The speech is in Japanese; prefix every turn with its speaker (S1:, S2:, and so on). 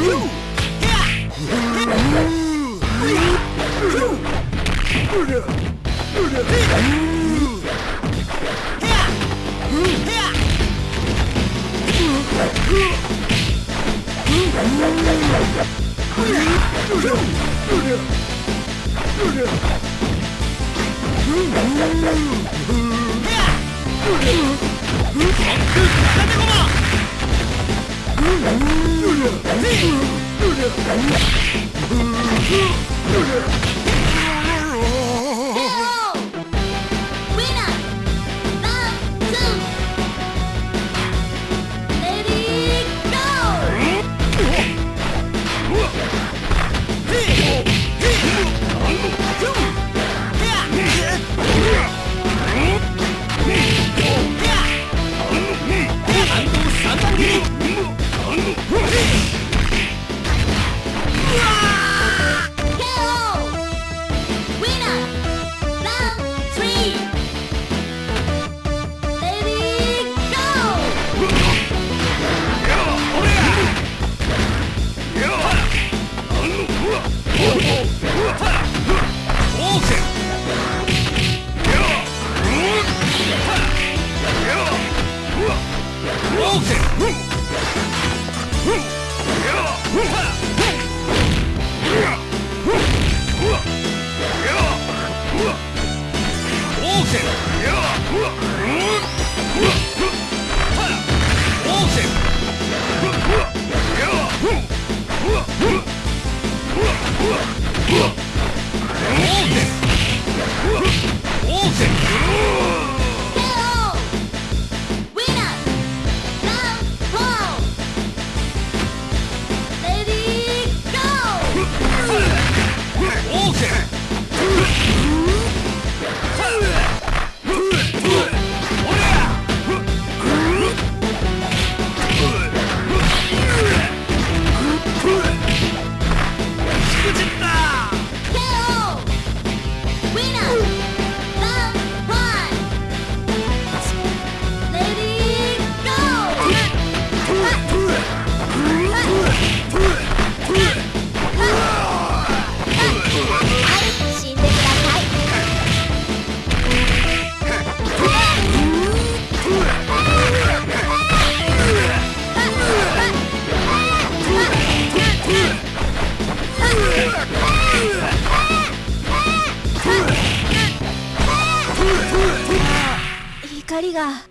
S1: Ooh!
S2: Noodle! Noodle! Noodle!
S1: オーケー Ooh! 光が。